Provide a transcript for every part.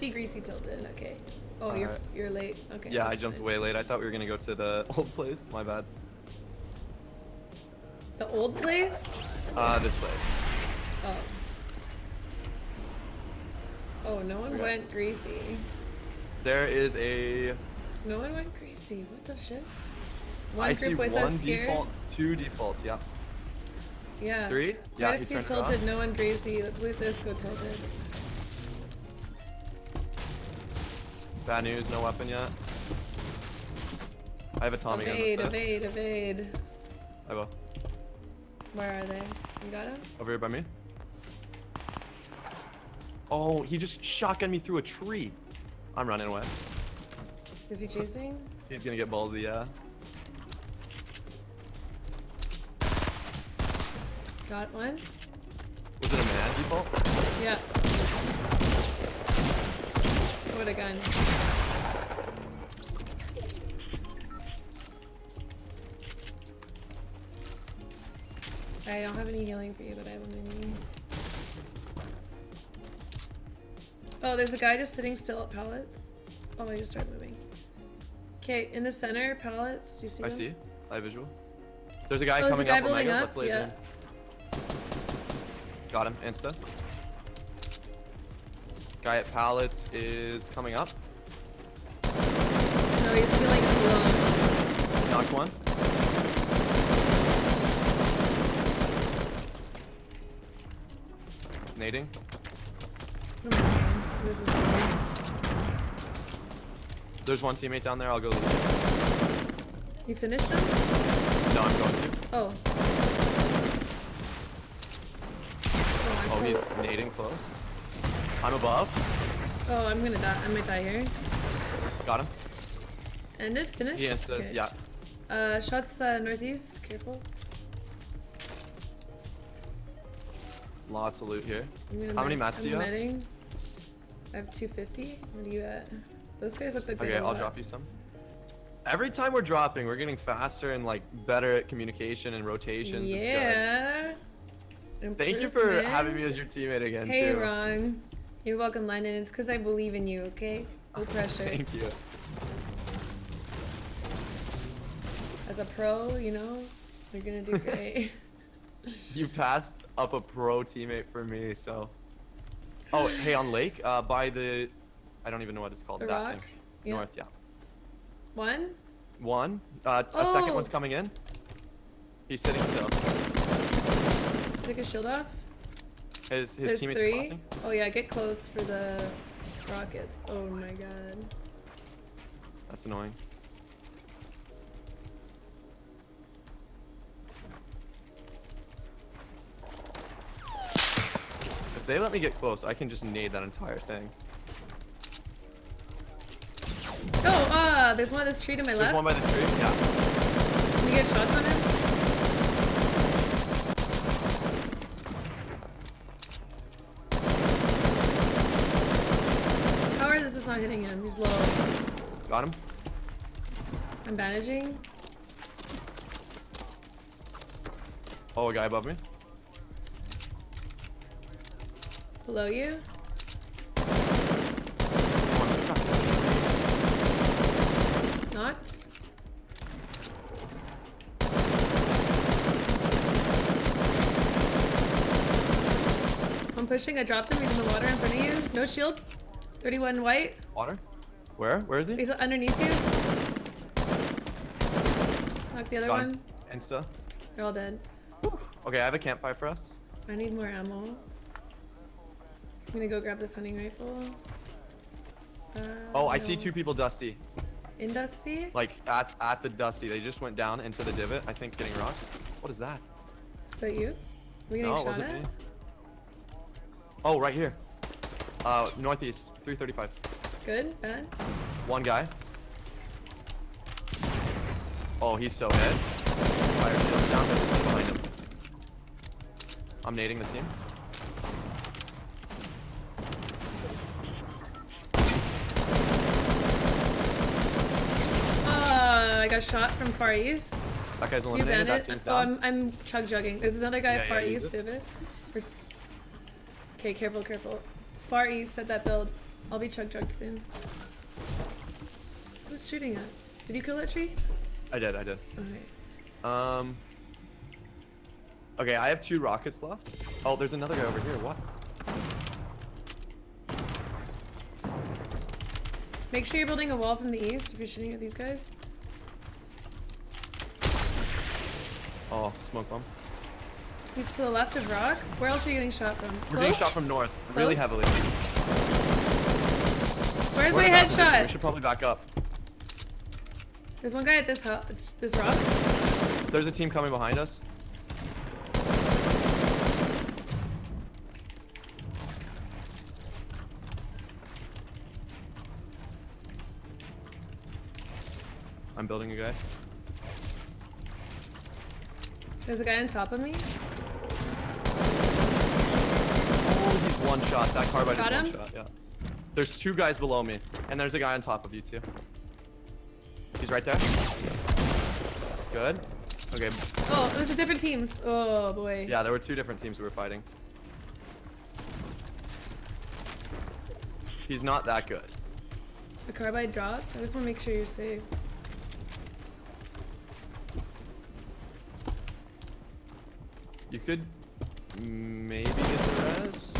50 greasy tilted. Okay. Oh, you're Alright. you're late. Okay. Yeah, I jumped fine. way late. I thought we were gonna go to the old place. My bad. The old place? Uh, this place. Oh. Oh, no one Okay. went greasy. There is a. No one went greasy. What the shit? One I group see with one us default, two defaults. Yeah. Yeah. Three? Quite Yeah, a few tilted, no one greasy. Let's loot this, go tilted. Bad news. No weapon yet. I have a Tommy gun. evade, that's it. evade, evade. I will. Where are they? You got him? Over here by me. Oh, he just shotgunned me through a tree. I'm running away. Is he chasing? He's gonna get ballsy, yeah. Got one? Was it a man default? Yeah. What a gun. I don't have any healing for you, but I have a mini. Oh, there's a guy just sitting still at pallets. Oh, I just started moving. Okay, in the center, pallets. Do you see I them? see. I have visual. There's a guy Oh, there's a coming guy up Omega. up, Let's laser yeah. him. Got him. Insta. Guy at pallets is coming up. No, he's healing below. Knocked one. Nading. Oh this is hard. There's one teammate down there. I'll go. You finished him? No, I'm going to. Oh. Oh, Oh, he's nading close. I'm above. Oh, I'm gonna die. I might die here. Got him. Ended? Finished? He insta. Okay. Yeah. Uh, shots uh, northeast. Careful. Lots of loot here. How many mats do I'm you have? I have 250. What are you at? Those guys look like they Okay, I'll lot. drop you some. Every time we're dropping, we're getting faster and like better at communication and rotations. It's good. Yeah. Thank you for having me as your teammate again Hey, too. wrong. You're welcome, Landon. It's because I believe in you, okay? No pressure. Thank you. As a pro, you know, you're gonna do great. You passed up a pro teammate for me, so. Oh, hey, on Lake, uh, by the, I don't even know what it's called. The that rock? thing. Yeah. North, yeah. One? One. Uh, a second Oh. one's coming in. He's sitting still. Take his shield off. His his There's teammates three. crossing. Oh yeah, get close for the rockets. Oh my god. That's annoying. If they let me get close, I can just nade that entire thing. Oh, ah, there's one of this tree to my There's left. one by the tree. Yeah. Can you get shots on him? This is not hitting him? He's low. Got him. I'm bandaging. Oh, a guy above me. Below you. Oh, I'm stuck. Knocked. I'm pushing. I dropped him. He's in the water in front of you. No shield. 31 white. Water? Where? Where is he? He's underneath you. Knock the other Got one. Insta. They're all dead. Okay, I have a campfire for us. I need more ammo. I'm gonna go grab this hunting rifle. Uh, Oh, I see two people dusty. In Dusty? Like at at the dusty. They just went down into the divot. I think getting rocked. What is that? Is that you? Were you getting No, shot wasn't at? me. Oh, right here. Uh, northeast, 335. Good? Bad? One guy. Oh, he's so hit. Fire shield's down, there's behind him. I'm nading the team. Uh, I got shot from Far East. That guy's eliminated, that team's Oh. I'm, I'm chug jugging. There's another guy Yeah, Far yeah, East it. Okay, careful, careful. Far East at that build. I'll be chug chugged soon. Who's shooting us? Did you kill that tree? I did, I did. Okay. Um. Okay, I have two rockets left. Oh, there's another guy over here. What? Make sure you're building a wall from the east if you're shooting at these guys. Oh, smoke bomb. He's to the left of rock. Where else are you getting shot from? We're getting shot from north, really heavily. Where's We're my in a bad position. We should probably back up. There's one guy at this house. This rock. There's a team coming behind us. I'm building a guy. There's a guy on top of me. Oh, he's one shot. That carbide Got is him? one shot. Yeah. There's two guys below me, and there's a guy on top of you too. He's right there. Good. Okay. Oh, those are different teams. Oh boy. Yeah, there were two different teams we were fighting. He's not that good. The carbide dropped. I just want to make sure you're safe. You could maybe get the res.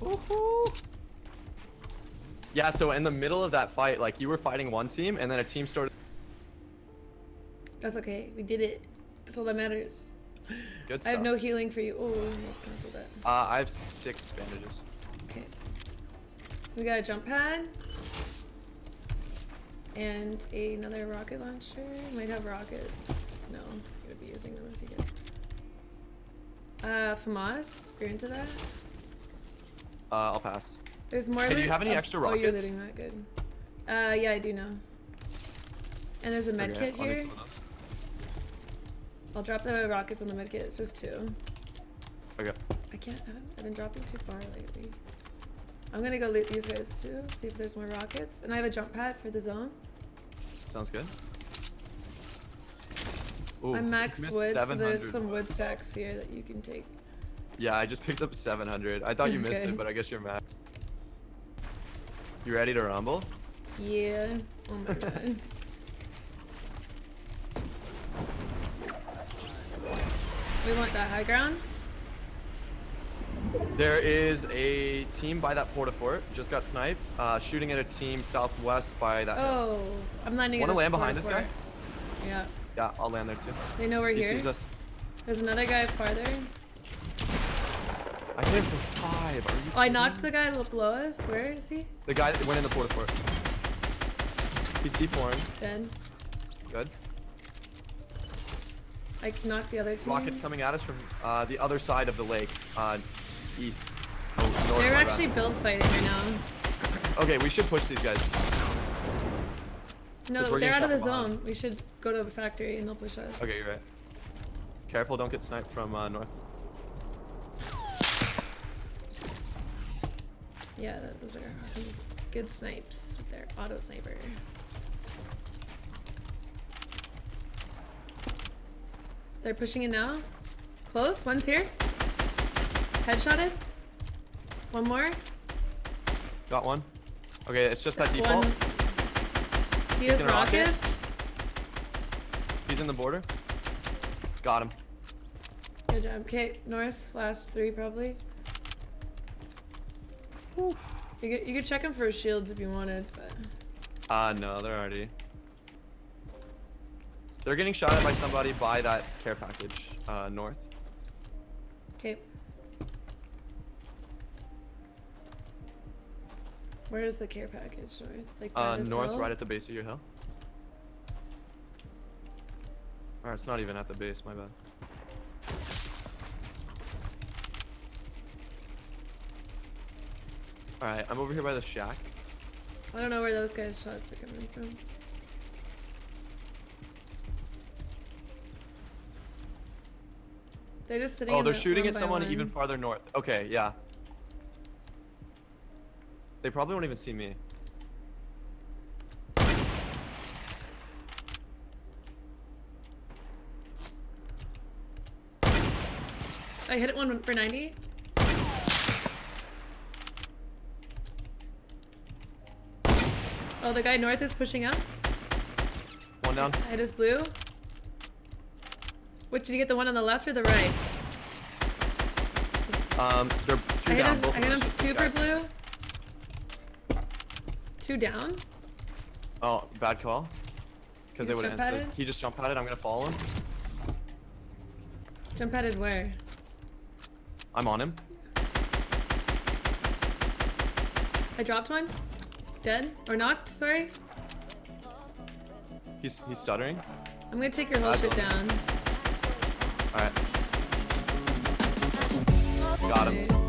Woohoo! Yeah, so in the middle of that fight, like you were fighting one team, and then a team started. That's okay. We did it. That's all that matters. Good stuff. I have no healing for you. Oh, almost canceled that. Uh, I have six bandages. Okay. We got a jump pad. And another rocket launcher. Might have rockets. No, I'm gonna be using them if you get. Uh, FAMAS, if you're into that. Uh, I'll pass. There's more Hey, do you have any oh, extra Oh, you're rockets? looting that good. Uh, yeah, I do now. And there's a med Okay, kit I'll here. some of those. I'll drop the rockets on the med kit. It's just two. Okay. I can't. I haven't- been dropping too far lately. I'm gonna go loot these guys too. See if there's more rockets. And I have a jump pad for the zone. Sounds good. Ooh, I'm max missed wood, so there's some wood stacks here that you can take. Yeah, I just picked up 700. I thought you missed it, but I guess you're mad. You ready to rumble? Yeah. Oh my god. we want that high ground. There is a team by that porta fort. Just got sniped. Uh, shooting at a team southwest by that. hill. Oh, I'm landing. Wanna land behind this guy? Yeah. Yeah, I'll land there too. They know we're He here. sees us. There's another guy farther. I hit him for five. Are you? Oh, I knocked the guy below us. Where is he? The guy that went in the porta fort. He's C4. Dead. Good. I knocked the other team. Rockets coming at us from uh, the other side of the lake, uh, east. North, They're actually build fighting right now. Okay, we should push these guys. No, they're out of the behind. zone. We should go to the factory and they'll push us. Okay, you're right. Careful, don't get sniped from uh, north. Yeah, those are some good snipes. They're auto sniper. They're pushing in now. Close. One's here. Headshotted. One more. Got one. Okay, it's just that default. One. He has Taking a rocket? rockets. He's in the border. Got him. Good job. Okay, north. Last three probably. You could, you could check him for shields if you wanted, but Uh, no, they're already. They're getting shot at by somebody by that care package, uh, north. okay. Where is the care package north? Like Uh, north, hill? right at the base of your hill. Or it's not even at the base, my bad. Alright, I'm over here by the shack. I don't know where those guys' shots are coming from. They're just sitting. Oh, they're the shooting at someone even farther north. Okay, yeah. They probably won't even see me. I hit it one for 90. Oh, the guy north is pushing up. One down. I his blue. Which did you get the one on the left or the right? Um, they're two I down. his, I hit him just two for blue. Two down. Oh, bad call. Because He they would have jump instant. padded? He just jump padded. I'm gonna follow him. Jump padded where? I'm on him. I dropped one. Dead or knocked? Sorry. He's he's stuttering. I'm gonna take your whole shit down. All right. Got him.